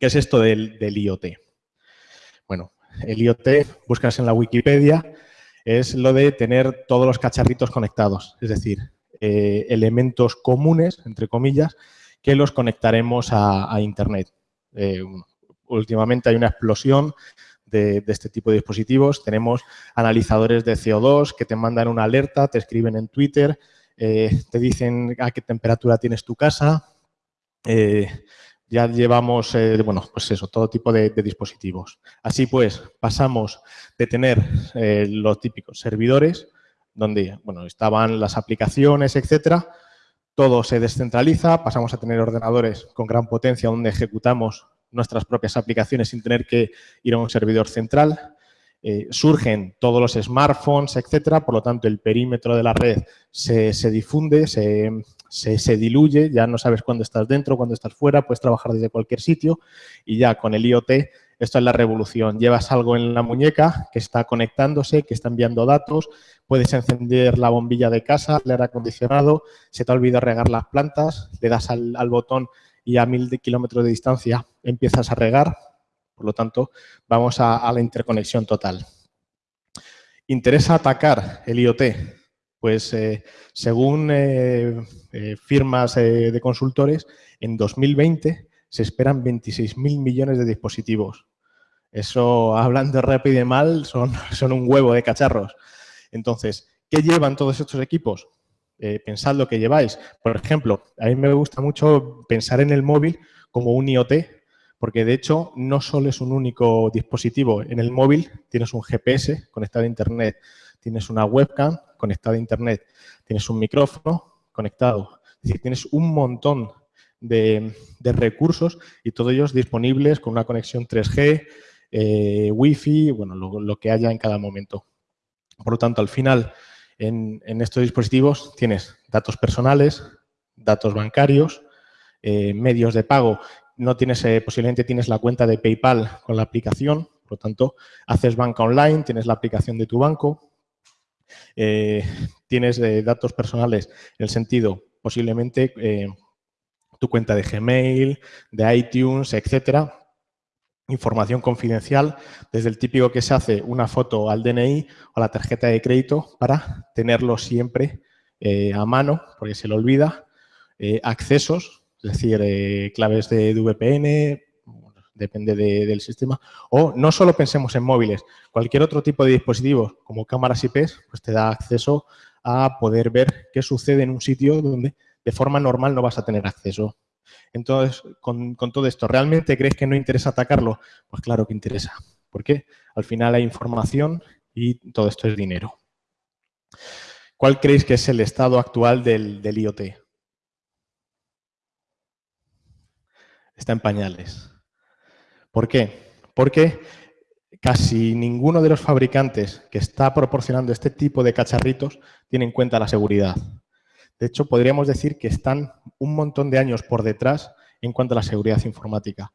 ¿Qué es esto del, IoT? Bueno, el IoT, buscas en la Wikipedia, es lo de tener todos los cacharritos conectados, es decir, eh, elementos comunes, entre comillas, que los conectaremos a, Internet. Eh, últimamente hay una explosión de, este tipo de dispositivos. Tenemos analizadores de CO2 que te mandan una alerta, te escriben en Twitter, eh, te dicen a qué temperatura tienes tu casa. Ya llevamos, bueno, pues eso, todo tipo de, dispositivos. Así pues, pasamos de tener los típicos servidores donde bueno, estaban las aplicaciones, etcétera. Todo se descentraliza, pasamos a tener ordenadores con gran potencia donde ejecutamos nuestras propias aplicaciones sin tener que ir a un servidor central. Eh, surgen todos los smartphones, etcétera, por lo tanto el perímetro de la red se, difunde, se, se, diluye, ya no sabes cuándo estás dentro, cuándo estás fuera, puedes trabajar desde cualquier sitio y ya con el IoT esto es la revolución. Llevas algo en la muñeca que está conectándose, que está enviando datos, puedes encender la bombilla de casa, el aire acondicionado, se te ha olvidado regar las plantas, le das al, botón y a mil kilómetros de distancia empiezas a regar. Por lo tanto, vamos a, la interconexión total. ¿Interesa atacar el IoT? Pues eh, según eh, eh, firmas de consultores, en 2020 se esperan 26.000 millones de dispositivos. Eso, hablando rápido y mal, son, son un huevo de cacharros. Entonces, ¿qué llevan todos estos equipos? Eh, pensad lo que lleváis. Por ejemplo, a mí me gusta mucho pensar en el móvil como un IoT, porque de hecho no solo es un único dispositivo. En el móvil tienes un GPS conectado a Internet, tienes una webcam conectada a Internet, tienes un micrófono conectado. Es decir, tienes un montón de, de recursos y todos ellos disponibles con una conexión 3G, eh, Wi-Fi, bueno, lo, que haya en cada momento. Por lo tanto, al final, en, estos dispositivos tienes datos personales, datos bancarios, eh, medios de pago. No tienes, eh, posiblemente tienes la cuenta de PayPal con la aplicación, por lo tanto, haces banca online, tienes la aplicación de tu banco, tienes datos personales en el sentido, posiblemente, tu cuenta de Gmail, de iTunes, etcétera, información confidencial, desde el típico que se hace una foto al DNI o a la tarjeta de crédito para tenerlo siempre eh, a mano, porque se le olvida, eh, accesos, es decir, eh, claves de VPN, depende del sistema, o no solo pensemos en móviles, cualquier otro tipo de dispositivo como cámaras IP, pues te da acceso a poder ver qué sucede en un sitio donde de forma normal no vas a tener acceso. Entonces, con, todo esto, ¿realmente crees que no interesa atacarlo? Pues claro que interesa. ¿Por qué? Al final hay información y todo esto es dinero. ¿Cuál creéis que es el estado actual del IoT? Está en pañales. ¿Por qué? Porque casi ninguno de los fabricantes que está proporcionando este tipo de cacharritos tiene en cuenta la seguridad. De hecho, podríamos decir que están un montón de años por detrás en cuanto a la seguridad informática.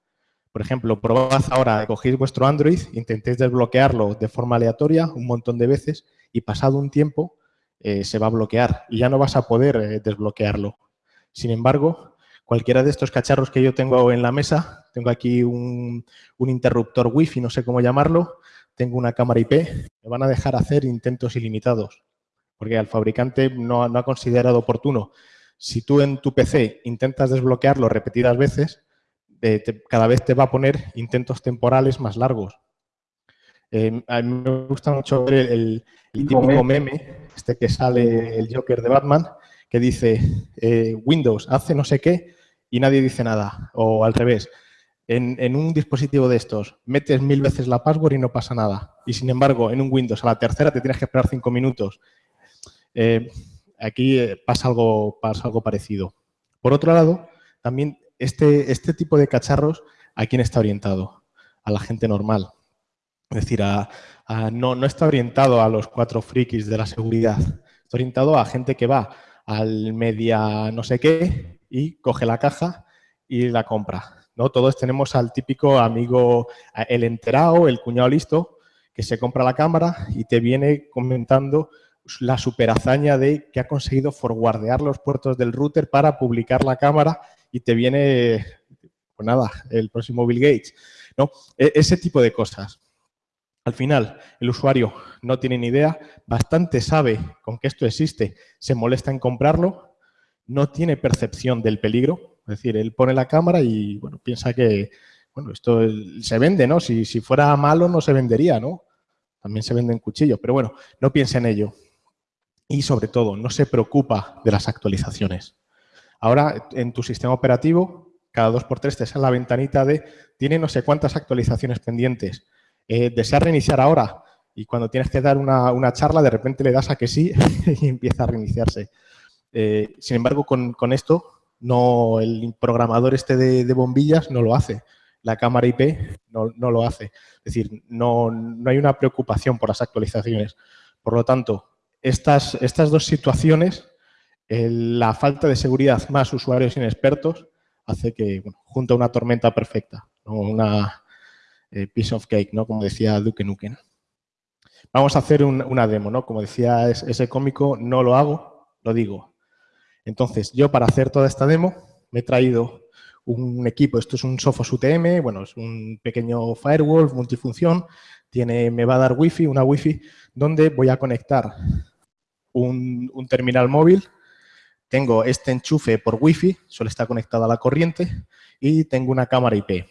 Por ejemplo, probad ahora, cogéis vuestro Android, intentéis desbloquearlo de forma aleatoria un montón de veces y pasado un tiempo eh, se va a bloquear y ya no vas a poder eh, desbloquearlo. Sin embargo, cualquiera de estos cacharros que yo tengo en la mesa, tengo aquí un, un interruptor Wi-Fi, no sé cómo llamarlo, tengo una cámara IP, me van a dejar hacer intentos ilimitados porque al fabricante no, ha considerado oportuno. Si tú en tu PC intentas desbloquearlo repetidas veces, cada vez te va a poner intentos temporales más largos. Eh, a mí me gusta mucho ver el, típico meme, este que sale el Joker de Batman, que dice eh, Windows hace no sé qué y nadie dice nada. O al revés, en, un dispositivo de estos metes mil veces la password y no pasa nada. Y sin embargo, en un Windows a la tercera te tienes que esperar cinco minutos eh, aquí eh, pasa algo, pasa algo parecido. Por otro lado, también este, este tipo de cacharros, ¿a quién está orientado? A la gente normal. Es decir, no, no está orientado a los cuatro frikis de la seguridad. Está orientado a gente que va al media no sé qué y coge la caja y la compra. ¿no? Todos tenemos al típico amigo, el enterado, el cuñado listo, que se compra la cámara y te viene comentando la super hazaña de que ha conseguido forwardear los puertos del router para publicar la cámara y te viene pues nada, el próximo Bill Gates. ¿no? E, ese tipo de cosas. Al final, el usuario no tiene ni idea, bastante sabe con que esto existe, se molesta en comprarlo, no tiene percepción del peligro, es decir, él pone la cámara y bueno, piensa que bueno, esto se vende, ¿no? Si, si fuera malo no se vendería, ¿no? También se venden cuchillos, pero bueno, no piensa en ello. Y sobre todo, no se preocupa de las actualizaciones. Ahora, en tu sistema operativo, cada dos por tres te sale la ventanita de tiene no sé cuántas actualizaciones pendientes. Eh, ¿Desea reiniciar ahora? Y cuando tienes que dar una, charla, de repente le das a que sí y empieza a reiniciarse. Eh, sin embargo, con, esto, no el programador este de, bombillas no lo hace. La cámara IP no, lo hace. Es decir, no, no, hay una preocupación por las actualizaciones. Por lo tanto, estas, estas dos situaciones, la falta de seguridad más usuarios inexpertos, hace que, bueno, junta una tormenta perfecta, una eh, piece of cake, ¿no? como decía Duke Nukem. Vamos a hacer una demo, ¿no? Como decía ese cómico, no lo hago, lo digo. Entonces, yo para hacer toda esta demo me he traído un equipo, esto es un Sophos UTM, bueno, es un pequeño firewall multifunción, tiene, me va a dar wifi, una wifi, donde voy a conectar un, un terminal móvil tengo este enchufe por Wi-Fi, solo está conectado a la corriente, y tengo una cámara IP.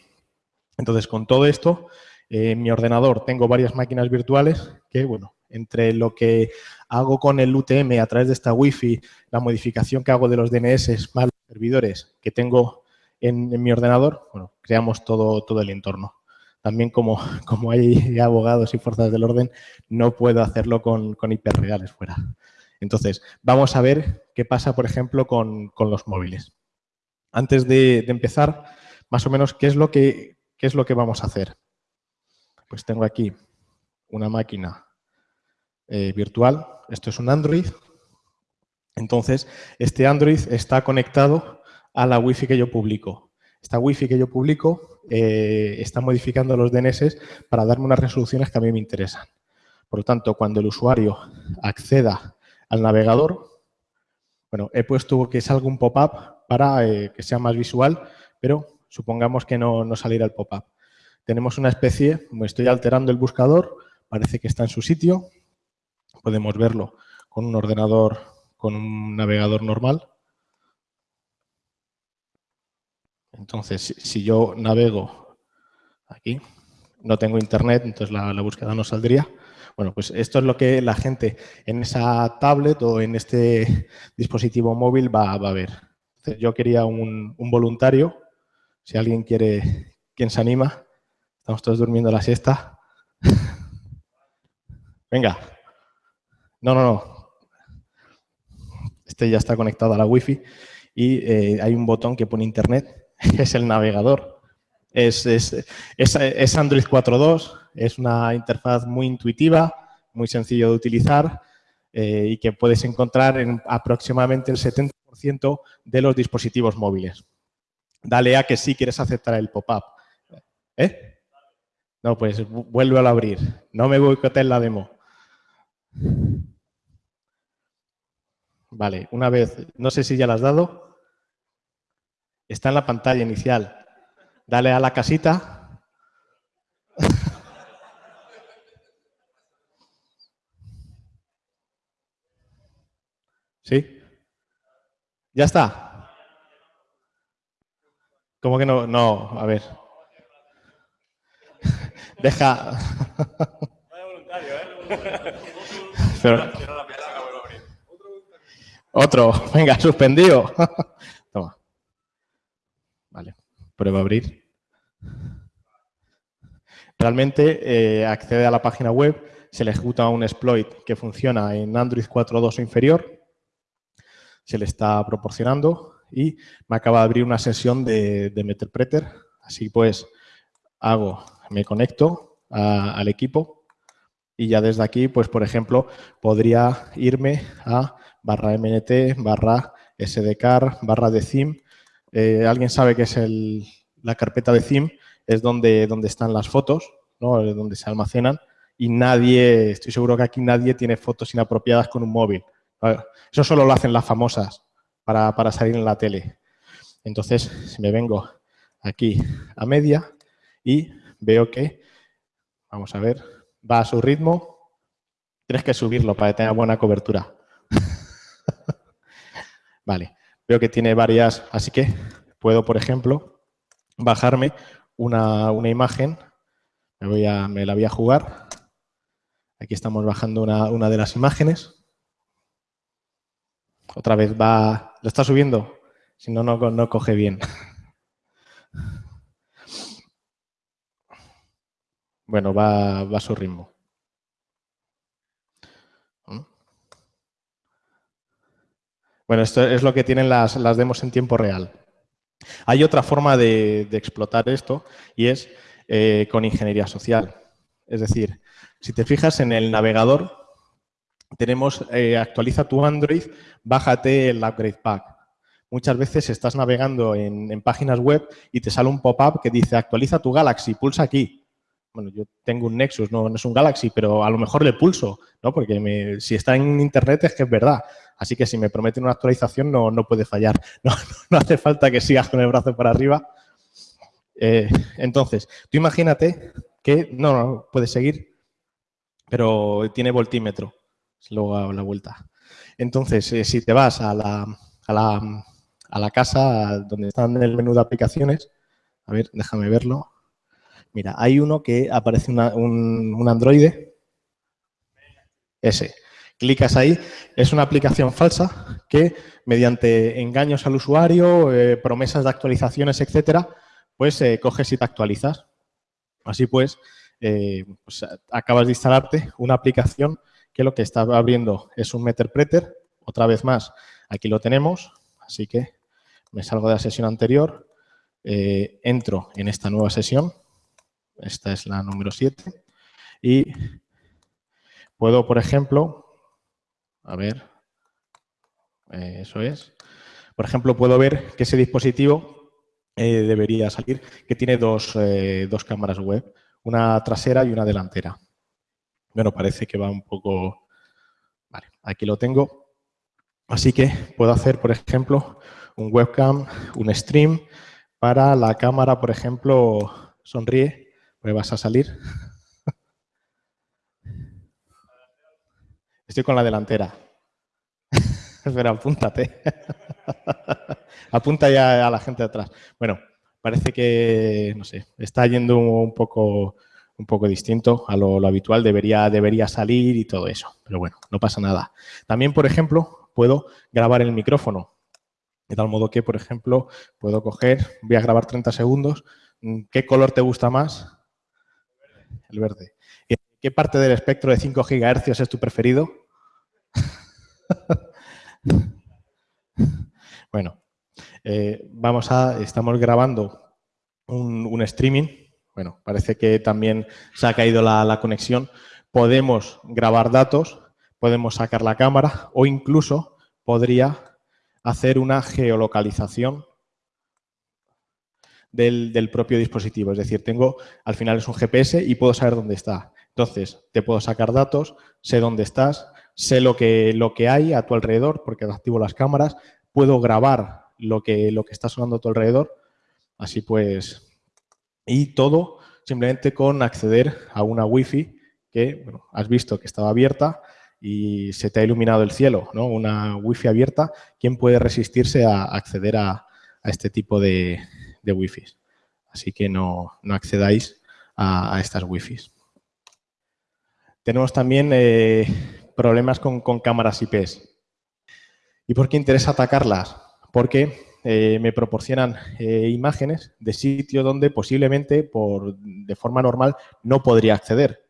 Entonces, con todo esto, eh, en mi ordenador tengo varias máquinas virtuales que, bueno, entre lo que hago con el UTM a través de esta Wi-Fi, la modificación que hago de los DNS más los servidores que tengo en, mi ordenador, bueno, creamos todo, todo el entorno. También como, como hay abogados y fuerzas del orden, no puedo hacerlo con, con fuera. Entonces, vamos a ver qué pasa, por ejemplo, con, los móviles. Antes de, empezar, más o menos, ¿qué es, lo que, ¿qué es lo que vamos a hacer? Pues tengo aquí una máquina eh, virtual. Esto es un Android. Entonces, este Android está conectado a la Wi-Fi que yo publico. Esta Wi-Fi que yo publico eh, está modificando los DNS para darme unas resoluciones que a mí me interesan. Por lo tanto, cuando el usuario acceda al navegador. Bueno, he puesto que salga un pop-up para eh, que sea más visual, pero supongamos que no, no saliera el pop-up. Tenemos una especie, me estoy alterando el buscador, parece que está en su sitio. Podemos verlo con un ordenador, con un navegador normal. Entonces, si yo navego aquí, no tengo internet, entonces la, la búsqueda no saldría. Bueno, pues esto es lo que la gente en esa tablet o en este dispositivo móvil va, a ver. yo quería un, voluntario, si alguien quiere, ¿quién se anima? Estamos todos durmiendo la siesta. Venga. No, no, no. Este ya está conectado a la Wi-Fi y eh, hay un botón que pone Internet, es el navegador. Es, es, es Android 4.2, es una interfaz muy intuitiva, muy sencillo de utilizar eh, y que puedes encontrar en aproximadamente el 70% de los dispositivos móviles. Dale a que sí quieres aceptar el pop-up. ¿Eh? No, pues vuelve a abrir. No me boicotes la demo. Vale, una vez, no sé si ya la has dado. Está en la pantalla inicial. Dale a la casita ¿Sí? ¿Ya está? ¿Cómo que no? No, a ver. Deja... Otro, venga, suspendido. Toma. Vale, prueba a abrir. Realmente eh, accede a la página web, se le ejecuta un exploit que funciona en Android 4.2 o inferior se le está proporcionando y me acaba de abrir una sesión de, de Meterpreter. Así pues, hago, me conecto al equipo y ya desde aquí, pues por ejemplo, podría irme a barra MNT, barra SDCAR, barra de theme. Eh, ¿Alguien sabe qué es el, la carpeta de theme? Es donde, donde están las fotos, ¿no? donde se almacenan y nadie, estoy seguro que aquí nadie tiene fotos inapropiadas con un móvil. Eso solo lo hacen las famosas para, salir en la tele. Entonces, si me vengo aquí a media y veo que, vamos a ver, va a su ritmo. Tienes que subirlo para que tenga buena cobertura. vale, veo que tiene varias, así que puedo, por ejemplo, bajarme una, imagen. Me, voy a, me la voy a jugar. Aquí estamos bajando una, una de las imágenes. Otra vez va, lo está subiendo, si no, no, coge bien. Bueno, va, a su ritmo. Bueno, esto es lo que tienen las, demos en tiempo real. Hay otra forma de, explotar esto y es eh, con ingeniería social. Es decir, si te fijas en el navegador, tenemos eh, actualiza tu Android, bájate el upgrade pack. Muchas veces estás navegando en, páginas web y te sale un pop-up que dice actualiza tu Galaxy, pulsa aquí. Bueno, yo tengo un Nexus, no, es un Galaxy, pero a lo mejor le pulso, ¿no? Porque si está en Internet es que es verdad. Así que si me prometen una actualización no, no puede fallar. No, hace falta que sigas con el brazo para arriba. Eh, entonces, tú imagínate que, no, no, puede seguir, pero tiene voltímetro luego a la vuelta. Entonces, eh, si te vas a la, a, la, a la, casa donde están el menú de aplicaciones, a ver, déjame verlo. Mira, hay uno que aparece un, un androide, ese. Clicas ahí, es una aplicación falsa que mediante engaños al usuario, eh, promesas de actualizaciones, etcétera, pues eh, coges y te actualizas. Así pues, pues, acabas de instalarte una aplicación que lo que está abriendo es un Meterpreter. Otra vez más, aquí lo tenemos, así que me salgo de la sesión anterior, eh, entro en esta nueva sesión, esta es la número 7, y puedo, por ejemplo, a ver, eh, eso es, por ejemplo, puedo ver que ese dispositivo eh, debería salir, que tiene dos, dos cámaras web, una trasera y una delantera. Bueno, parece que va un poco... Vale, aquí lo tengo. Así que puedo hacer, por ejemplo, un webcam, un stream para la cámara, por ejemplo, sonríe, pues vas a salir. Estoy con la delantera. Espera, apúntate. Apunta ya a la gente de atrás. Bueno, parece que, no sé, está yendo un poco un poco distinto a lo, habitual, debería, debería salir y todo eso. Pero bueno, no pasa nada. También, por ejemplo, puedo grabar el micrófono. De tal modo que, por ejemplo, puedo coger, voy a grabar 30 segundos. ¿Qué color te gusta más? El verde. ¿Qué parte del espectro de 5 GHz es tu preferido? bueno, eh, vamos a, estamos grabando un streaming bueno, parece que también se ha caído la, conexión. Podemos grabar datos, podemos sacar la cámara o incluso podría hacer una geolocalización del, propio dispositivo. Es decir, tengo, al final es un GPS y puedo saber dónde está. Entonces, te puedo sacar datos, sé dónde estás, sé lo que, lo que hay a tu alrededor porque activo las cámaras, puedo grabar lo que, lo que está sonando a tu alrededor. Así pues, y todo simplemente con acceder a una wifi que has visto que estaba abierta y se te ha iluminado el cielo, ¿no? Una wifi abierta, ¿quién puede resistirse a acceder a, este tipo de, de wifi? Así que no, accedáis a, estas wifis. Tenemos también eh, problemas con, con cámaras IPs. ¿Y por qué interesa atacarlas? Porque eh, me proporcionan eh, imágenes de sitio donde posiblemente por, de forma normal no podría acceder.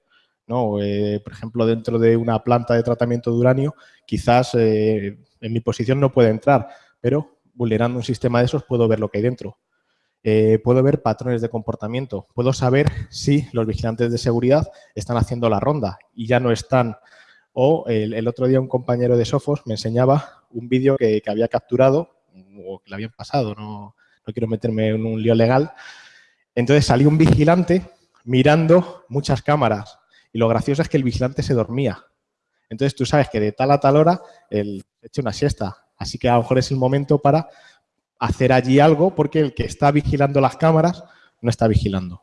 ¿no? Eh, por ejemplo, dentro de una planta de tratamiento de uranio, quizás en mi posición no puede entrar, pero vulnerando un sistema de esos puedo ver lo que hay dentro. puedo ver patrones de comportamiento, puedo saber si los vigilantes de seguridad están haciendo la ronda y ya no están. O el, otro día un compañero de Sofos me enseñaba un vídeo que había capturado o que le habían pasado, no, no quiero meterme en un lío legal. Entonces salió un vigilante mirando muchas cámaras y lo gracioso es que el vigilante se dormía. Entonces tú sabes que de tal a tal hora él echa una siesta, así que a lo mejor es el momento para hacer allí algo porque el que está vigilando las cámaras no está vigilando,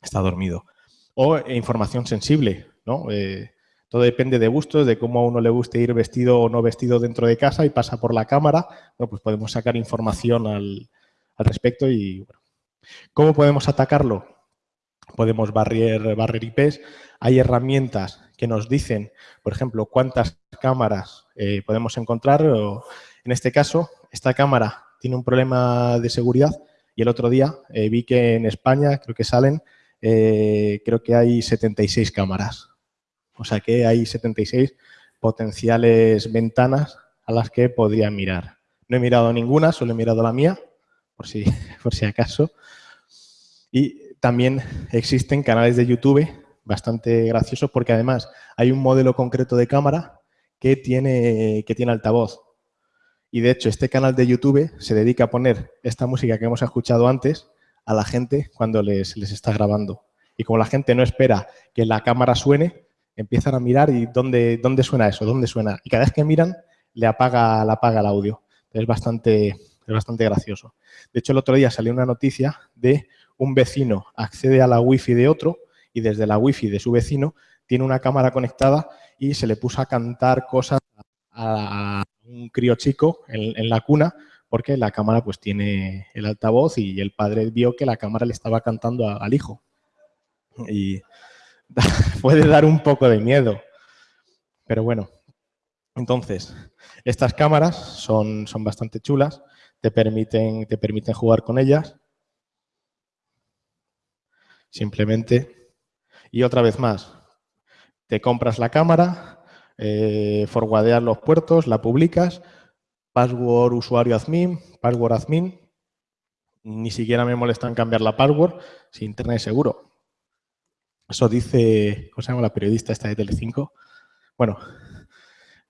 está dormido. O eh, información sensible, ¿no? Eh, todo depende de gustos, de cómo a uno le guste ir vestido o no vestido dentro de casa y pasa por la cámara. Bueno, pues podemos sacar información al, respecto y bueno. ¿Cómo podemos atacarlo? Podemos barrer, barrer IPs. Hay herramientas que nos dicen, por ejemplo, cuántas cámaras eh, podemos encontrar. en este caso, esta cámara tiene un problema de seguridad y el otro día eh, vi que en España, creo que salen, eh, creo que hay 76 cámaras. O sea que hay 76 potenciales ventanas a las que podría mirar. No he mirado ninguna, solo he mirado la mía, por si, por si acaso. Y también existen canales de YouTube bastante graciosos porque además hay un modelo concreto de cámara que tiene, que tiene altavoz. Y de hecho, este canal de YouTube se dedica a poner esta música que hemos escuchado antes a la gente cuando les, les está grabando. Y como la gente no espera que la cámara suene, empiezan a mirar y ¿dónde, dónde suena eso? ¿Dónde suena? Y cada vez que miran, le apaga, le apaga el audio. Es bastante, es bastante gracioso. De hecho, el otro día salió una noticia de un vecino accede a la wifi de otro y desde la wifi de su vecino tiene una cámara conectada y se le puso a cantar cosas a, un crío chico en, la cuna porque la cámara pues tiene el altavoz y el padre vio que la cámara le estaba cantando al hijo. Y puede dar un poco de miedo. Pero bueno, entonces, estas cámaras son, son bastante chulas, te permiten, te permiten jugar con ellas. Simplemente, y otra vez más, te compras la cámara, eh, los puertos, la publicas, password usuario admin, password admin, ni siquiera me molesta en cambiar la password, si internet es seguro. Eso dice, ¿cómo se llama la periodista esta de Telecinco? Bueno,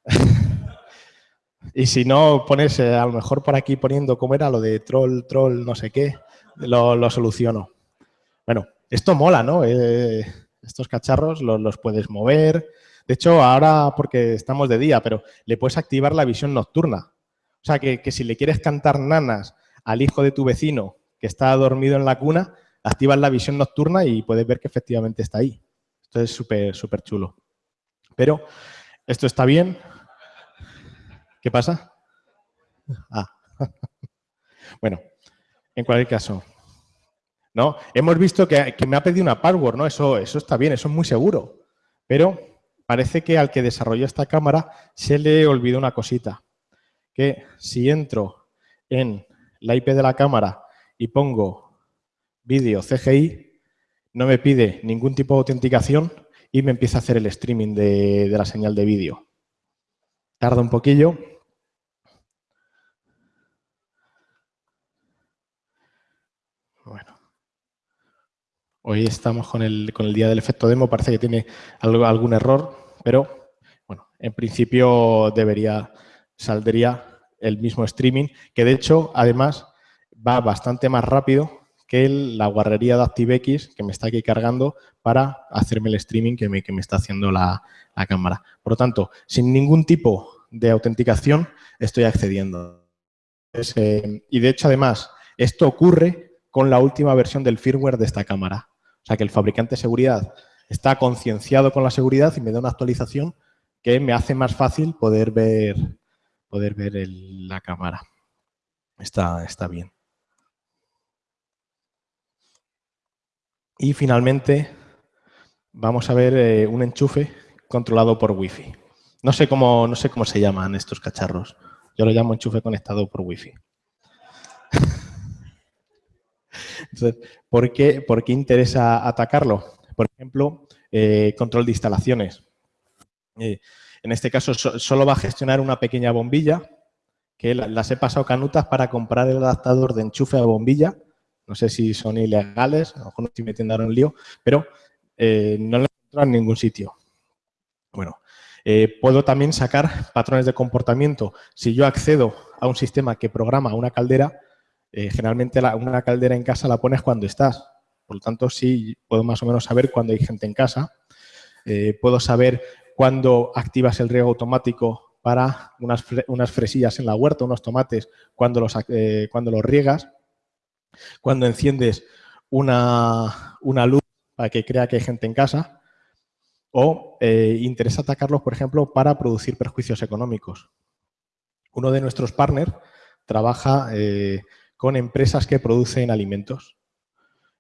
y si no pones eh, a lo mejor por aquí poniendo cómo era lo de troll, troll, no sé qué, lo, soluciono. Bueno, esto mola, ¿no? Eh, estos cacharros los, puedes mover. De hecho, ahora porque estamos de día, pero le puedes activar la visión nocturna. O sea, que, que si le quieres cantar nanas al hijo de tu vecino que está dormido en la cuna, activas la visión nocturna y puedes ver que efectivamente está ahí. Esto es súper, súper chulo. Pero esto está bien. ¿Qué pasa? Ah. bueno, en cualquier caso. ¿no? Hemos visto que, me ha pedido una password, ¿no? Eso, eso está bien, eso es muy seguro. Pero parece que al que desarrolló esta cámara se le olvidó una cosita. Que si entro en la IP de la cámara y pongo vídeo CGI, no me pide ningún tipo de autenticación y me empieza a hacer el streaming de, la señal de vídeo. Tarda un poquillo. Bueno. Hoy estamos con el, con el día del efecto demo, parece que tiene algo, algún error, pero bueno, en principio debería, saldría el mismo streaming, que de hecho, además, va bastante más rápido que la guarrería de ActiveX que me está aquí cargando para hacerme el streaming que me, que me está haciendo la, cámara. Por lo tanto, sin ningún tipo de autenticación estoy accediendo. Eh, y de hecho, además, esto ocurre con la última versión del firmware de esta cámara. O sea, que el fabricante de seguridad está concienciado con la seguridad y me da una actualización que me hace más fácil poder ver, poder ver la cámara. Está, está bien. Y finalmente vamos a ver eh, un enchufe controlado por Wi-Fi. No sé, cómo, no sé cómo se llaman estos cacharros. Yo lo llamo enchufe conectado por Wi-Fi. Entonces, ¿por qué, ¿por qué, interesa atacarlo? Por ejemplo, eh, control de instalaciones. Eh, en este caso, solo va a gestionar una pequeña bombilla, que las he pasado canutas para comprar el adaptador de enchufe a bombilla no sé si son ilegales, a lo mejor no estoy metiendo ahora un lío, pero eh, no lo encuentro en ningún sitio. Bueno, eh, puedo también sacar patrones de comportamiento. Si yo accedo a un sistema que programa una caldera, eh, generalmente una caldera en casa la pones cuando estás. Por lo tanto, sí puedo más o menos saber cuando hay gente en casa. puedo saber cuándo activas el riego automático para unas, unas fresillas en la huerta, unos tomates, cuando los, cuando los riegas, cuando enciendes una, una, luz para que crea que hay gente en casa, o eh, interesa atacarlos, por ejemplo, para producir perjuicios económicos. Uno de nuestros partners trabaja eh, con empresas que producen alimentos.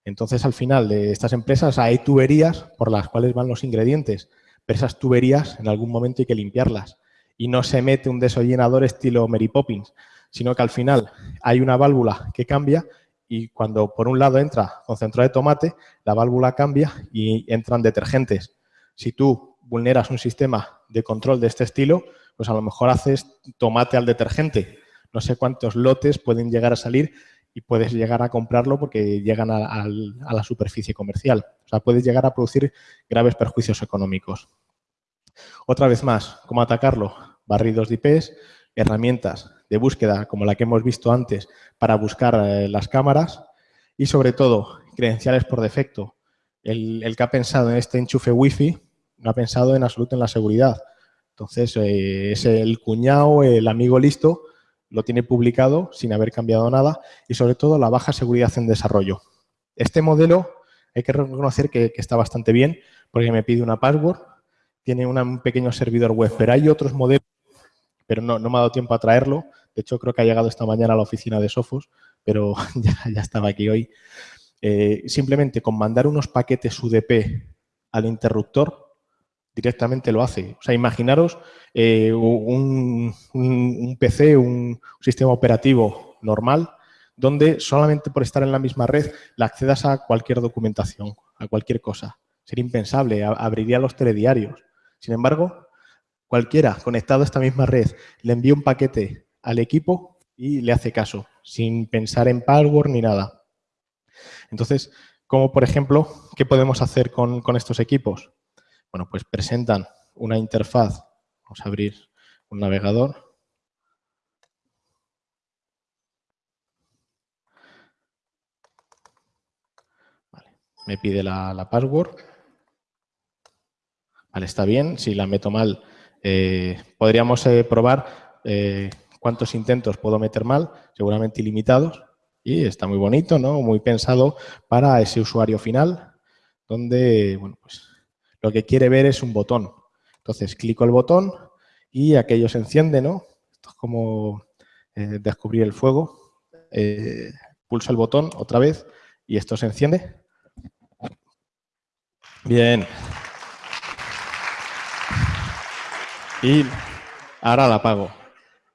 Entonces, al final de estas empresas hay tuberías por las cuales van los ingredientes, pero esas tuberías en algún momento hay que limpiarlas. Y no se mete un desollenador estilo Mary Poppins, sino que al final hay una válvula que cambia y cuando por un lado entra concentrado de tomate, la válvula cambia y entran detergentes. Si tú vulneras un sistema de control de este estilo, pues a lo mejor haces tomate al detergente. No sé cuántos lotes pueden llegar a salir y puedes llegar a comprarlo porque llegan a, la superficie comercial. O sea, puedes llegar a producir graves perjuicios económicos. Otra vez más, ¿cómo atacarlo? Barridos de IPs, herramientas de búsqueda como la que hemos visto antes para buscar eh, las cámaras y sobre todo credenciales por defecto. El, el, que ha pensado en este enchufe wifi no ha pensado en absoluto en la seguridad. Entonces, eh, es el cuñado, el amigo listo, lo tiene publicado sin haber cambiado nada y sobre todo la baja seguridad en desarrollo. Este modelo hay que reconocer que, está bastante bien porque me pide una password, tiene un pequeño servidor web, pero hay otros modelos, pero no, me ha dado tiempo a traerlo. De hecho, creo que ha llegado esta mañana a la oficina de Sofos, pero ya, estaba aquí hoy. Eh, simplemente con mandar unos paquetes UDP al interruptor, directamente lo hace. O sea, imaginaros eh, un, PC, un, sistema operativo normal, donde solamente por estar en la misma red le accedas a cualquier documentación, a cualquier cosa. Sería impensable, abriría los telediarios. Sin embargo, cualquiera conectado a esta misma red le envía un paquete al equipo y le hace caso, sin pensar en password ni nada. Entonces, como por ejemplo, ¿qué podemos hacer con estos equipos? Bueno, pues presentan una interfaz. Vamos a abrir un navegador. me pide la, password. Vale, está bien. Si la meto mal, eh, podríamos eh, probar eh, cuántos intentos puedo meter mal, seguramente ilimitados. Y está muy bonito, ¿no? Muy pensado para ese usuario final, donde, bueno, pues lo que quiere ver es un botón. Entonces, clico el botón y aquello se enciende, ¿no? Esto es como eh, descubrir el fuego. Eh, pulso el botón otra vez y esto se enciende. Bien. Y ahora la apago.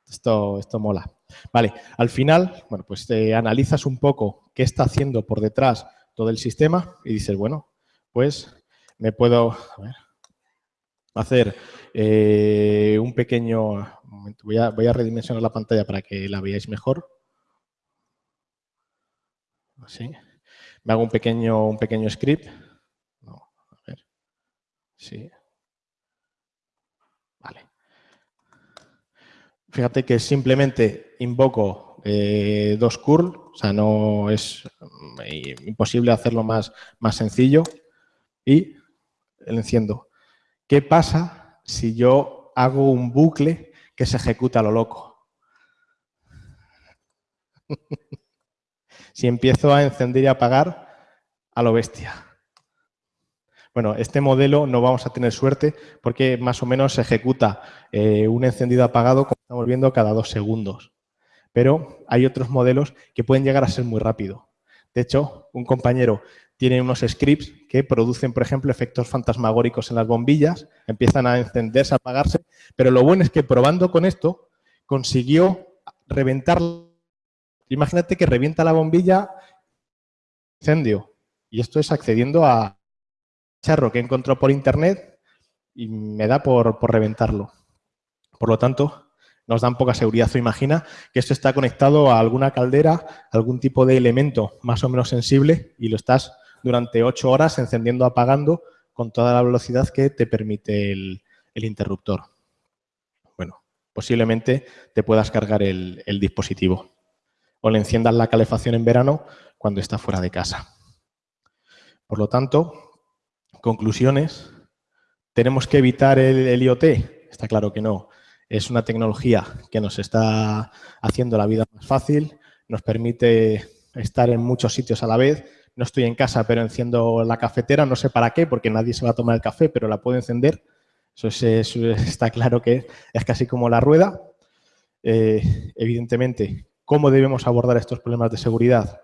Esto, esto mola. Vale, al final, bueno, pues te analizas un poco qué está haciendo por detrás todo el sistema y dices, bueno, pues me puedo hacer eh, un pequeño... voy, a, voy a redimensionar la pantalla para que la veáis mejor. Así. Me hago un pequeño, un pequeño script. No, a ver. Sí. Vale. Fíjate que simplemente invoco eh, dos curl, o sea, no es eh, imposible hacerlo más, más sencillo. Y el enciendo. ¿Qué pasa si yo hago un bucle que se ejecuta a lo loco? si empiezo a encender y apagar a lo bestia. Bueno, este modelo no vamos a tener suerte porque más o menos se ejecuta eh, un encendido apagado, como estamos viendo, cada dos segundos. Pero hay otros modelos que pueden llegar a ser muy rápido. De hecho, un compañero tiene unos scripts que producen, por ejemplo, efectos fantasmagóricos en las bombillas, empiezan a encenderse, a apagarse, pero lo bueno es que probando con esto consiguió reventar. Imagínate que revienta la bombilla, incendio, y esto es accediendo a charro que encontró por internet y me da por, por reventarlo. Por lo tanto, nos dan poca seguridad. O imagina que esto está conectado a alguna caldera, algún tipo de elemento más o menos sensible y lo estás durante ocho horas encendiendo, apagando con toda la velocidad que te permite el, interruptor. Bueno, posiblemente te puedas cargar el, el dispositivo o le enciendas la calefacción en verano cuando está fuera de casa. Por lo tanto, conclusiones, ¿tenemos que evitar el, IoT? Está claro que no. Es una tecnología que nos está haciendo la vida más fácil, nos permite estar en muchos sitios a la vez. No estoy en casa, pero enciendo la cafetera, no sé para qué, porque nadie se va a tomar el café, pero la puedo encender. Eso, está claro que es casi como la rueda. Eh, evidentemente, ¿cómo debemos abordar estos problemas de seguridad?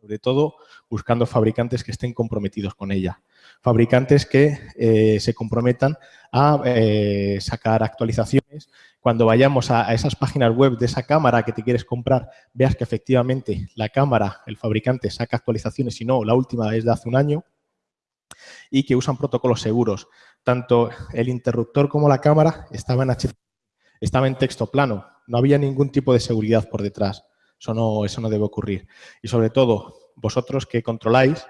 Sobre todo buscando fabricantes que estén comprometidos con ella. Fabricantes que eh, se comprometan a eh, sacar actualizaciones. Cuando vayamos a, esas páginas web de esa cámara que te quieres comprar, veas que efectivamente la cámara, el fabricante, saca actualizaciones, si no, la última es de hace un año, y que usan protocolos seguros. Tanto el interruptor como la cámara estaban en, estaba en texto plano, no había ningún tipo de seguridad por detrás. Eso no, eso no debe ocurrir. Y sobre todo, vosotros que controláis,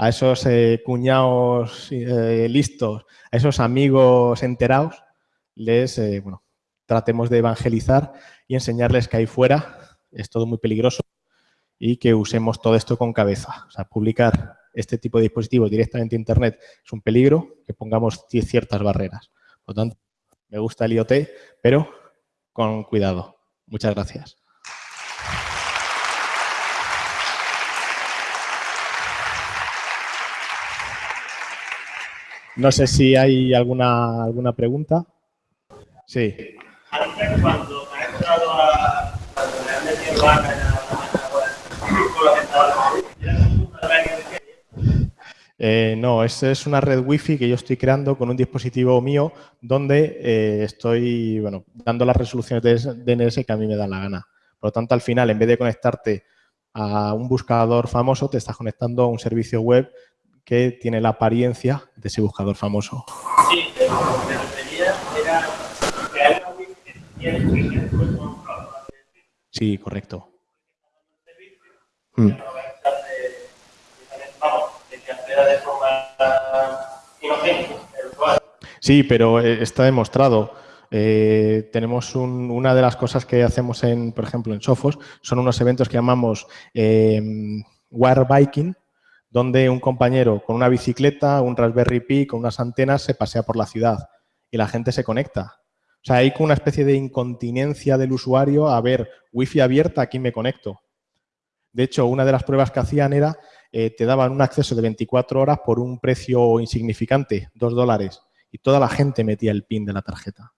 a esos eh, cuñados eh, listos, a esos amigos enterados, les, eh, bueno, tratemos de evangelizar y enseñarles que ahí fuera es todo muy peligroso y que usemos todo esto con cabeza. O sea, publicar este tipo de dispositivos directamente en Internet es un peligro, que pongamos ciertas barreras. Por lo tanto, me gusta el IoT, pero con cuidado. Muchas gracias. No sé si hay alguna, alguna pregunta. Sí. cuando ha entrado a eh, no, esa es una red wifi que yo estoy creando con un dispositivo mío donde eh, estoy bueno, dando las resoluciones de DNS que a mí me dan la gana. Por lo tanto, al final, en vez de conectarte a un buscador famoso, te estás conectando a un servicio web que tiene la apariencia de ese buscador famoso. Sí, me refería era que Sí, correcto. Mm. Sí, pero eh, está demostrado. Eh, tenemos una de las cosas que hacemos, en, por ejemplo, en Sofos, son unos eventos que llamamos eh, War Biking, donde un compañero con una bicicleta, un Raspberry Pi, con unas antenas, se pasea por la ciudad y la gente se conecta. O sea, hay una especie de incontinencia del usuario a ver, wifi abierta, aquí me conecto. De hecho, una de las pruebas que hacían era, eh, te daban un acceso de 24 horas por un precio insignificante, 2 dólares, y toda la gente metía el PIN de la tarjeta.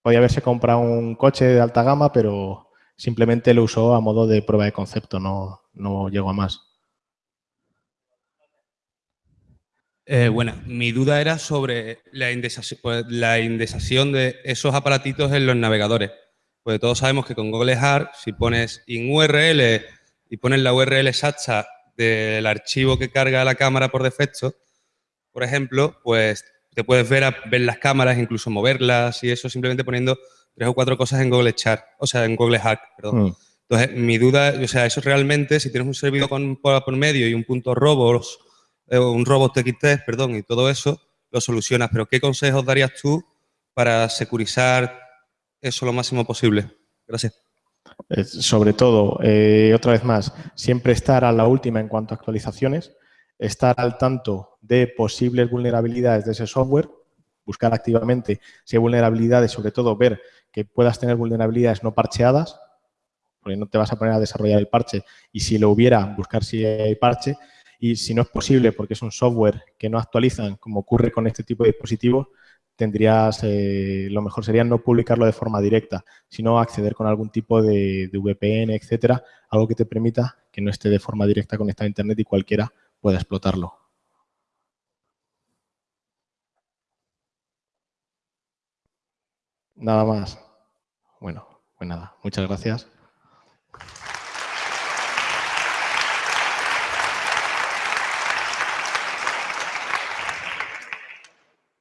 Podía haberse comprado un coche de alta gama, pero simplemente lo usó a modo de prueba de concepto, no, no llegó a más. Eh, bueno, mi duda era sobre la indexación, pues, la indexación de esos aparatitos en los navegadores. Pues todos sabemos que con Google Hard, si pones in URL y pones la URL exacta del archivo que carga la cámara por defecto, por ejemplo, pues te puedes ver, ver las cámaras, incluso moverlas y eso simplemente poniendo tres o cuatro cosas en Google Chart, o sea, en Google Hack, perdón. Mm. Entonces, mi duda, o sea, eso realmente, si tienes un servidor por, medio y un punto robos, un robot TXT, perdón, y todo eso, lo solucionas. Pero, ¿qué consejos darías tú para securizar eso lo máximo posible. Gracias. Sobre todo, eh, otra vez más, siempre estar a la última en cuanto a actualizaciones, estar al tanto de posibles vulnerabilidades de ese software, buscar activamente si hay vulnerabilidades, sobre todo ver que puedas tener vulnerabilidades no parcheadas, porque no te vas a poner a desarrollar el parche y si lo hubiera, buscar si hay parche y si no es posible porque es un software que no actualizan, como ocurre con este tipo de dispositivos, tendrías, eh, lo mejor sería no publicarlo de forma directa, sino acceder con algún tipo de, VPN, etcétera, algo que te permita que no esté de forma directa conectado a Internet y cualquiera pueda explotarlo. Nada más. Bueno, pues nada, muchas gracias.